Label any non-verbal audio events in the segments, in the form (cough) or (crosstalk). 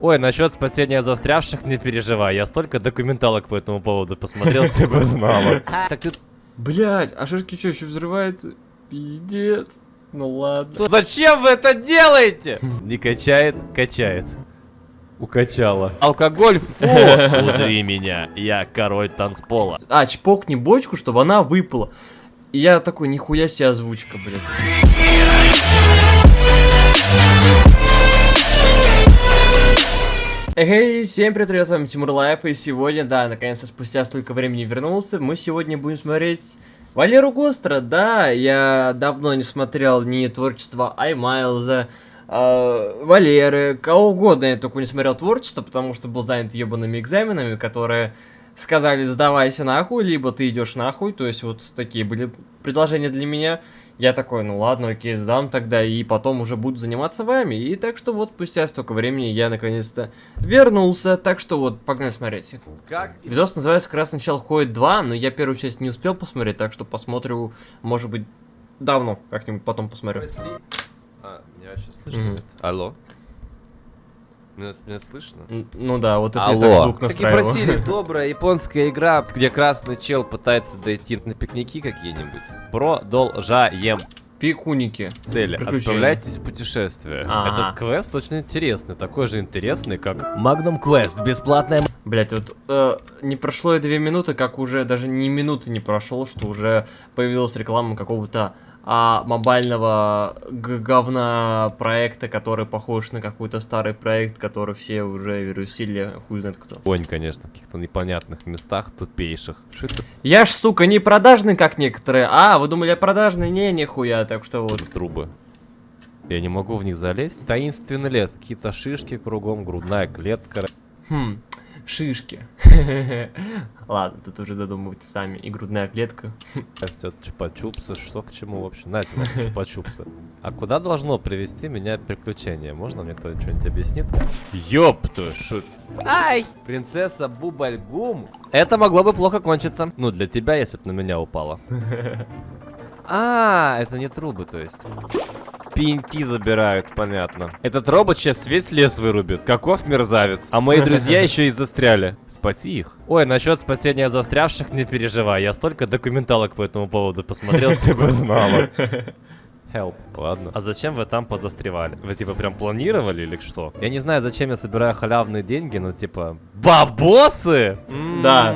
Ой, насчет спасения застрявших не переживай, я столько документалок по этому поводу посмотрел, ты бы знала. Так ты... Блять, а шишки что, еще взрывается? Пиздец. Ну ладно. Зачем вы это делаете? Не качает, качает. Укачала. Алкоголь, фу! Узри меня, я король танцпола. А, чпокни бочку, чтобы она выпала. И я такой, нихуя себе озвучка, блядь. Эй, всем привет, ребят, с вами Тимур Лайф, и сегодня, да, наконец-то спустя столько времени вернулся, мы сегодня будем смотреть Валеру Гостра, да, я давно не смотрел ни творчество Аймайлза, э, Валеры, кого угодно я только не смотрел творчество, потому что был занят ебаными экзаменами, которые сказали сдавайся нахуй, либо ты идешь нахуй, то есть вот такие были предложения для меня. Я такой, ну ладно, окей, сдам тогда, и потом уже буду заниматься вами. И так что вот спустя столько времени я наконец-то вернулся, так что вот, погнали смотреть. Как? Видос называется «Красный чел ходит 2», но я первую часть не успел посмотреть, так что посмотрю, может быть, давно, как-нибудь потом посмотрю. А, меня вообще слышно? Мгм. нет? Алло? Меня, меня слышно? Ну да, вот это я Алло. так звук Так и настраиваю. просили, (laughs) добрая японская игра, где красный чел пытается дойти на пикники какие-нибудь. Продолжаем Пикуники. цели. Отправляйтесь в путешествие. Ага. Этот квест очень интересный, такой же интересный, как Magnum Quest, бесплатная Блять, вот э, не прошло и две минуты, как уже даже ни минуты не прошло, что уже появилась реклама какого-то а, мобильного говна проекта, который похож на какой-то старый проект, который все уже вирусили, хуй знает кто. Вонь, конечно, в каких-то непонятных местах, тупейших. Что это Я ж, сука, не продажный, как некоторые. А, вы думали, я продажный? Не, нихуя, так что вот. за трубы? Я не могу в них залезть. Таинственный лес, какие-то шишки кругом, грудная клетка. Хм, шишки. (laughs) Ладно, тут уже додумывайте сами. И грудная клетка. Растет чупа-чупсы, что к чему вообще? На тебе чупа-чупсы. А куда должно привести меня приключение? Можно мне кто-нибудь что-нибудь объяснит? Ёпту, шут. Ай! Принцесса Бубальгум. Это могло бы плохо кончиться. Ну, для тебя, если бы на меня упало. (laughs) А, это не трубы, то есть. Пеньки забирают, понятно. Этот робот сейчас весь лес вырубит. Каков мерзавец. А мои друзья (laughs) еще и застряли. Спаси их. Ой, насчет спасения застрявших не переживай. Я столько документалок по этому поводу посмотрел, ты бы знала. (laughs) Help. Ладно. А зачем вы там позастревали? Вы типа прям планировали или что? Я не знаю, зачем я собираю халявные деньги, но типа... Бабосы! Да.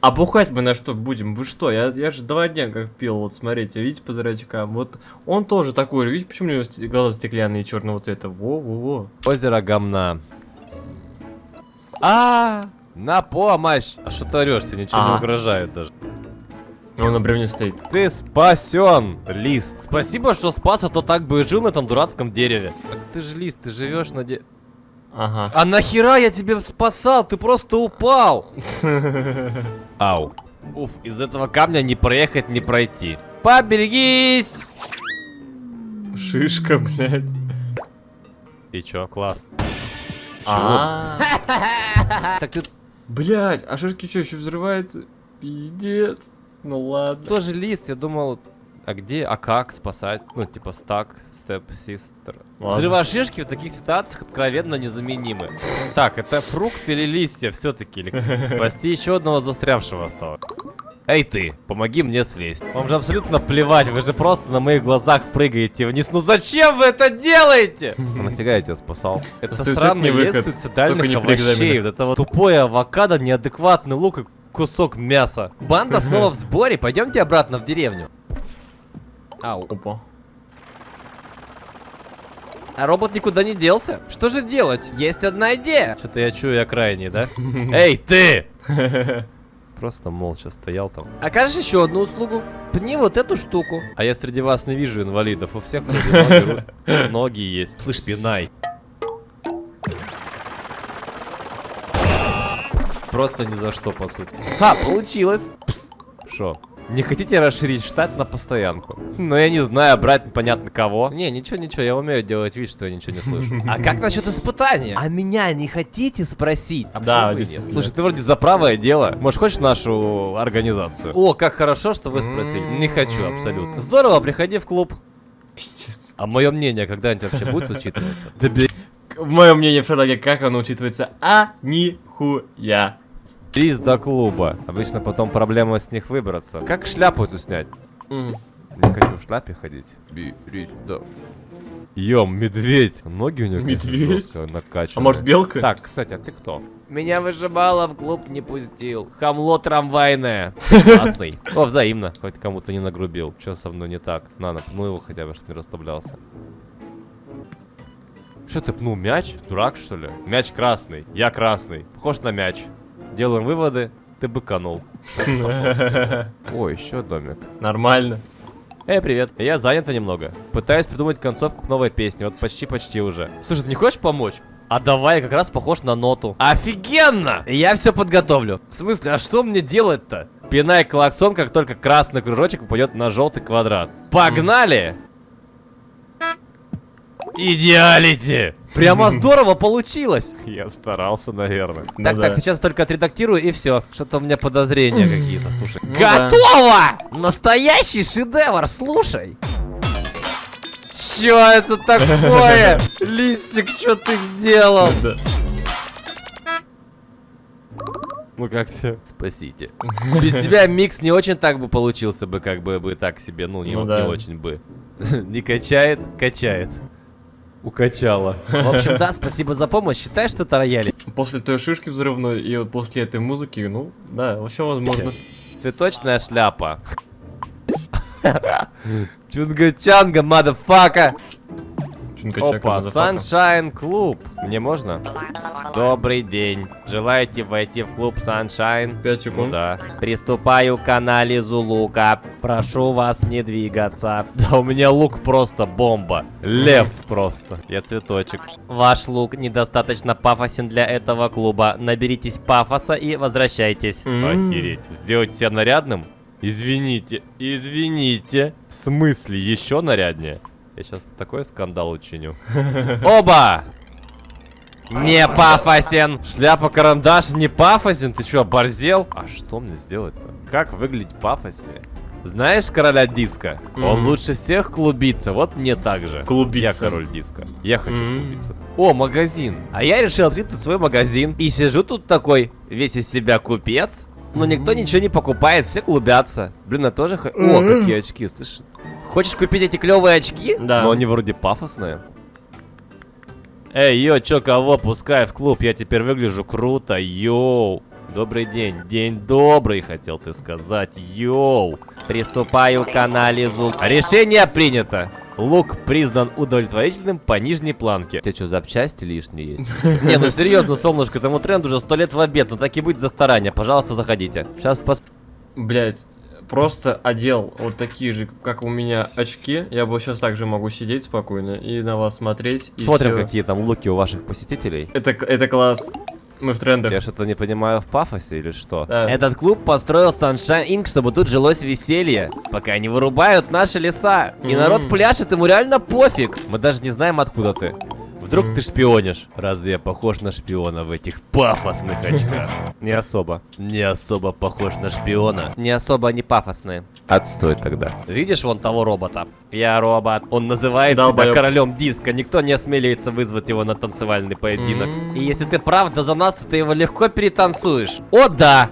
А бухать мы на что будем? Вы что? Я, я же два дня как пил, вот смотрите, видите по зрачкам? Вот он тоже такой, видите, почему у него глаза стеклянные черного цвета? Во-во-во. Озеро говна. А, на помощь! А что ты орешь? Тебе ничего не А. угрожает даже. Он на бревне стоит. Ты спасен, Лист. Спасибо, что спас, а то так бы и жил на этом дурацком дереве. Так ты же Лист, ты живешь на де... Ага. А нахера я тебе спасал? Ты просто упал. (laughs) Ау. Уф, из этого камня не проехать, не пройти. Поберегись! Шишка, блядь. И чё, класс. А. (laughs) Так ты Блядь, а шишки что, еще взрывается? Пиздец. Ну ладно. тоже лист, я думал, а где, а как спасать? Ну, типа стак, степ, систер. Взрывошишки в таких ситуациях откровенно незаменимы. Так, это фрукт или листья все-таки? Спасти еще одного застрявшего осталось. Эй ты, помоги мне слезть. Вам же абсолютно плевать, вы же просто на моих глазах прыгаете вниз. Ну зачем вы это делаете? А нафига я тебя спасал? Это странный лес суицидальных только не при овощей. Вот это вот тупое авокадо, неадекватный лук и кусок мяса. Банда снова в сборе, пойдемте обратно в деревню. Ау. Опа. А робот никуда не делся? Что же делать? Есть одна идея. Что-то я чую, я крайний, да? (laughs) Эй, ты! (laughs) Просто молча стоял там. Окажешь еще одну услугу? Пни вот эту штуку. А я среди вас не вижу инвалидов. У всех (laughs) ноги, есть. Слышь, пинай. Просто ни за что, по сути. Ха, получилось. Пс. Шо? Не хотите расширить штат на постоянку? Но я не знаю, брать понятно кого. Не, ничего, ничего, я умею делать вид, что я ничего не слышу. (laughs) А как насчет испытания? А меня не хотите спросить? А Да, действительно. Слушай, ты вроде за правое дело. Может, хочешь нашу организацию? О, как хорошо, что вы спросили. Не хочу, абсолютно. Здорово, приходи в клуб. Пиздец. А мое мнение когда-нибудь вообще будет учитываться? Да. Мое мнение в Шерлоке, как оно учитывается? А, нихуя. Рис до клуба. Обычно потом проблема с них выбраться. Как шляпу эту снять? Не хочу в шляпе ходить. Берись, да. Ём, медведь. Ноги у него конечно, Медведь? жестко А может белка? Так, кстати, а ты кто? Меня выжимало в клуб не пустил. Хамло трамвайное. Классный. О, взаимно. Хоть кому-то не нагрубил. Что со мной не так? На, напну его хотя бы, чтобы не расслаблялся. Что ты пнул мяч? Дурак, что ли? Мяч красный. Я красный. Похож на мяч. Делаем выводы. Ты быканул. (laughs) О, еще домик. Нормально. Эй, привет. Я занята немного. Пытаюсь придумать концовку к новой песне. Вот почти-почти уже. Слушай, ты не хочешь помочь? А давай, я как раз похож на ноту. Офигенно! Я все подготовлю. В смысле, а что мне делать-то? Пинай клаксон, как только красный кружочек упадет на желтый квадрат. Погнали! Идеалити! Прямо (laughs) здорово получилось! Я старался, наверное. Ну так, да. так, сейчас только отредактирую и все. Что-то у меня подозрения (laughs) какие-то, слушай. Ну да. Готово! Настоящий шедевр, слушай! Чё это такое? (laughs) Листик, что ты сделал? Да. Ну как-то спасите. Без тебя микс не очень так бы получился бы, как бы бы так себе, ну не, Ну не да. очень бы. Не качает, качает. Укачала. В общем, да, спасибо за помощь. Считай, что это рояли. После той шишки взрывной и вот после этой музыки, ну, да, вообще возможно. Цветочная шляпа. Чунга-чанга, мадафака. Опа. Sunshine Клуб. Мне можно? Добрый день. Желаете войти в клуб Sunshine? Пять секунд. Да. Приступаю к анализу лука. Прошу вас не двигаться. (laughs) Да у меня лук просто бомба. Лев просто. Я цветочек. Ваш лук недостаточно пафосен для этого клуба. Наберитесь пафоса и возвращайтесь. Охереть. Сделать себя нарядным? Извините, извините. В смысле, еще наряднее? Я сейчас такой скандал учиню. (laughs) Оба! Не пафосен! Шляпа-карандаш не пафосен? Ты что, оборзел? А что мне сделать-то? Как выглядеть пафоснее? Знаешь короля диска? Он Мгм. лучше всех клубится, вот мне так же. Клубиться. Я король диска. Я хочу Мгм. клубиться. О, магазин. А я решил открыть тут свой магазин. И сижу тут такой, весь из себя купец. Но никто ничего не покупает, все клубятся. Блин, я тоже... хо- О, какие очки, слышишь? Хочешь купить эти клевые очки? Да. Но они вроде пафосные. Эй, йо, чё, кого? Пускай в клуб, я теперь выгляжу круто, йоу. Добрый день, день добрый, хотел ты сказать, йоу. Приступаю к анализу. Решение принято. Лук признан удовлетворительным по нижней планке. Тебя что, запчасти лишние есть? (laughs) Не, ну серьезно, солнышко, этому тренду уже сто лет в обед, но так и быть за старание. Пожалуйста, заходите. Сейчас пос... Блять, просто одел вот такие же, как у меня, очки. Я бы сейчас также могу сидеть спокойно и на вас смотреть. Смотрим, всё. какие там луки у ваших посетителей. Это, это класс. Мы в трендах. Я что-то не понимаю в пафосе или что? Да. Этот клуб построил Sunshine Inc., чтобы тут жилось веселье. Пока не вырубают наши леса. И народ пляшет, ему реально пофиг. Мы даже не знаем, откуда ты. Вдруг ты шпионишь? Разве я похож на шпиона в этих пафосных очках? Не особо. Не особо похож на шпиона. Не особо они пафосные. Отстой тогда. Видишь вон того робота? Я робот. Он называет себя королем диска. Никто не осмеливается вызвать его на танцевальный поединок. И если ты правда за нас, то ты его легко перетанцуешь. О, да!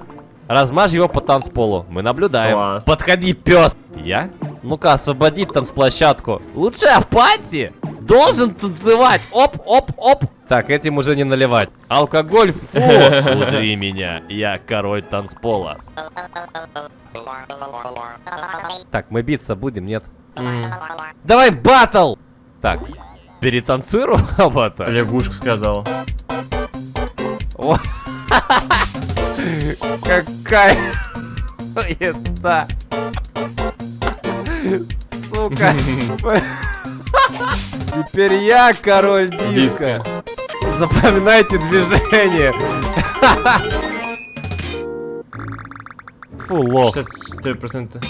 Размажь его по танцполу. Мы наблюдаем. Класс. Подходи, пес! Я? Ну-ка, освободи танцплощадку. Лучше апати! Должен танцевать! Оп, оп, оп! Так, этим уже не наливать. Алкоголь, фу! Узри меня, я король танцпола. Так, мы биться будем, нет? Давай батл! Так, перетанцуй робота. (laughs) Лягушка сказала. О. (laughs) Какая (laughs) это? Сука. (laughs) Теперь я король диска. Запоминайте движение. Фу, лох. 64%.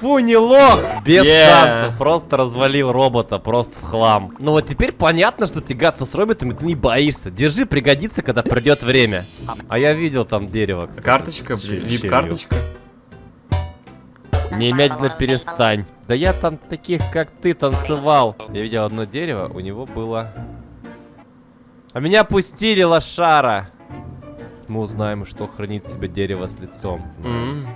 Фу, не лох! Без Yeah. шансов, просто развалил робота, просто в хлам. Ну вот теперь понятно, что тягаться с роботами ты не боишься. Держи, пригодится, когда придет время. А я видел там дерево, кстати. Карточка, вип-карточка. Немедленно перестань. Да я там таких, как ты, танцевал. Я видел одно дерево, у него было... А меня пустили, лошара. Мы узнаем, что хранит в себе дерево с лицом. М.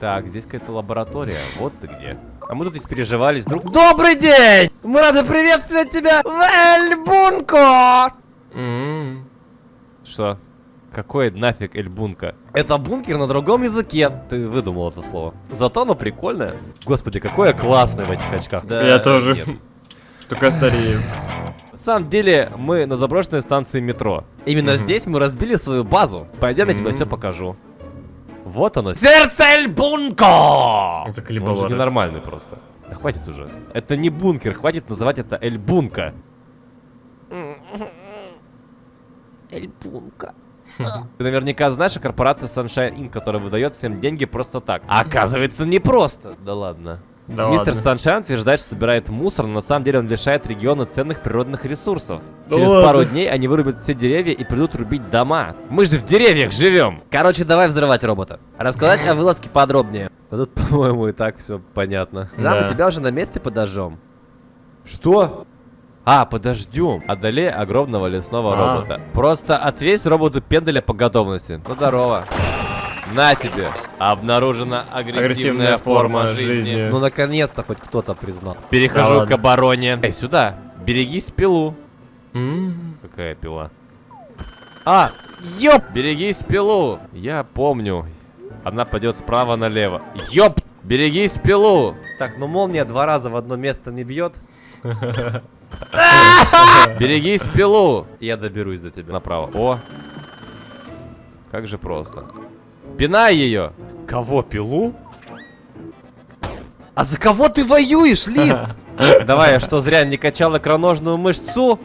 Так, здесь какая-то лаборатория. Вот ты где. А мы тут испереживались друг... Добрый день! Мы рады приветствовать тебя в Эльбунко! М. Что? Какой нафиг Эльбунка? Это бункер на другом языке. Ты выдумал это слово. Зато оно прикольное. Господи, какое классное в этих очках. Да, Я тоже. нет. Только старею. На самом деле, мы на заброшенной станции метро. Именно Мгм. здесь мы разбили свою базу. Пойдем, я тебе все покажу. Вот оно. Сердце Эльбунко! Заколебало Он же ненормальный просто. Да хватит уже. Это не бункер, хватит называть это Эльбунка. Эльбунка. Ты наверняка знаешь о корпорации Sunshine Inc., которая выдает всем деньги просто так. А оказывается, не просто. Да ладно. Да Мистер. Sunshine утверждает, что собирает мусор, но на самом деле он лишает региона ценных природных ресурсов. Да Через ладно. пару дней они вырубят все деревья и придут рубить дома. Мы же в деревьях живем! Короче, давай взрывать робота. Рассказать о вылазке подробнее. Да тут, (laughs) по-моему, и так все понятно. Да, Да. мы тебя уже на месте подожжем. Что? А, подождем. Одолей огромного лесного А. робота. Просто отвесь роботу пенделя по готовности. Ну, здорово. На тебе. Обнаружена агрессивная, Агрессивная форма, форма жизни. жизни. Ну, наконец-то хоть кто-то признал. Перехожу ладно. к обороне. Эй, сюда. Берегись пилу. М. Какая пила? А, ёп! Берегись пилу. Я помню. Она пойдет справа налево. Ёп! Берегись пилу. Так, ну молния два раза в одно место не бьет. (laughs) (laughs) Берегись пилу. Я доберусь до тебя направо. О. Как же просто. Пинай ее. Кого пилу? А за кого ты воюешь, Лист? (laughs) Давай, я что, зря не качал икроножную мышцу?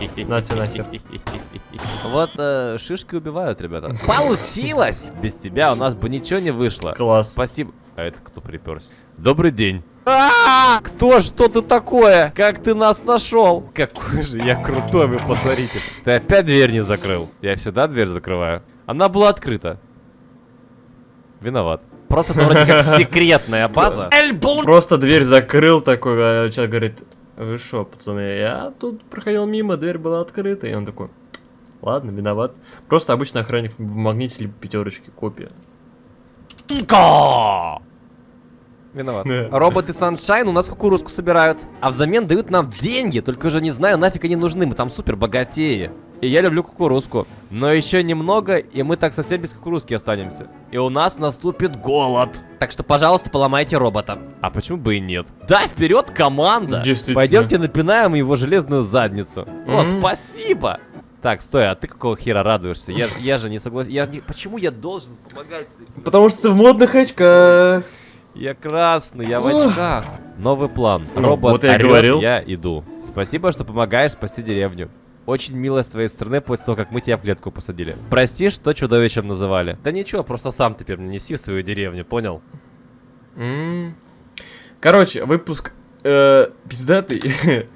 (laughs) Нате нахер. Вот э, шишки убивают, ребята. Получилось! Без тебя у нас бы ничего не вышло. Класс. Спасибо. А это кто приперся? Добрый день. А, Кто что ты такое? Как ты нас нашел? Какой же я крутой, вы посмотрите. Ты опять дверь не закрыл. Я всегда дверь закрываю. Она была открыта. Виноват. Просто это вроде как секретная база. Просто дверь закрыл такой, а человек говорит, вы шо, пацаны, я тут проходил мимо, дверь была открыта, и он такой, ладно, виноват. Просто обычно охранник в магните либо пятерочки, копия. Виноват. Роботы Sunshine у нас кукурузку собирают. А взамен дают нам деньги, только уже не знаю, нафиг они нужны, мы там супер богатеи. И я люблю кукурузку. Но еще немного, и мы так совсем без кукурузки останемся. И у нас наступит голод. Так что, пожалуйста, поломайте робота. А почему бы и нет? Да, вперед, команда! Действительно. Пойдемте напинаем его железную задницу. О, Мгм. спасибо! Так, стой, а ты какого хера радуешься? Я, я же не согласен. Я не... Почему я должен помогать? Потому что ты в модных очках. Я красный, я в очках. Новый план. Ну, Робот вот я орёт, говорил. я иду. Спасибо, что помогаешь спасти деревню. Очень мило с твоей стороны после того, как мы тебя в клетку посадили. Прости, что чудовищем называли. Да ничего, просто сам теперь не неси в свою деревню, понял? М. Короче, выпуск э, пиздатый. (laughs)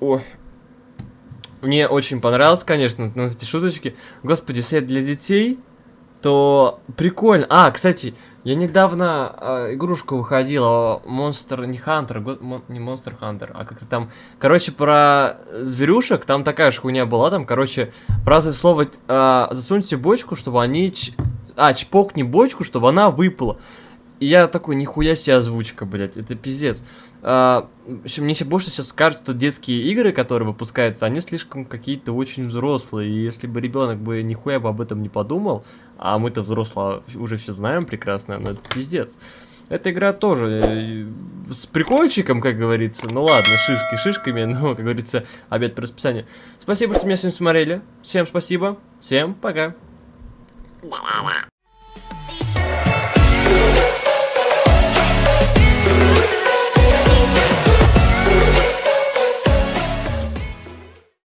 Ой. Мне очень понравилось, конечно, ну, эти шуточки. Господи, это для детей, то прикольно. А, кстати, я недавно э, игрушка выходила, Monster, не Hunter, го- мон- не Monster Hunter, а как-то там, короче, про зверюшек, там такая же хуйня была, там, короче, фраза слово э, засуньте бочку, чтобы они, ч- а, чпокни бочку, чтобы она выпала. Я такой, нихуя себе озвучка, блядь, это пиздец. А, мне еще больше сейчас скажут, что детские игры, которые выпускаются, они слишком какие-то очень взрослые. И если бы ребенок бы нихуя бы об этом не подумал, а мы-то взрослые уже все знаем прекрасно, но это пиздец. Эта игра тоже э, с прикольчиком, как говорится. Ну ладно, шишки шишками, (laughs) но, как говорится, обед по расписанию. Спасибо, что меня сегодня смотрели. Всем спасибо. Всем пока.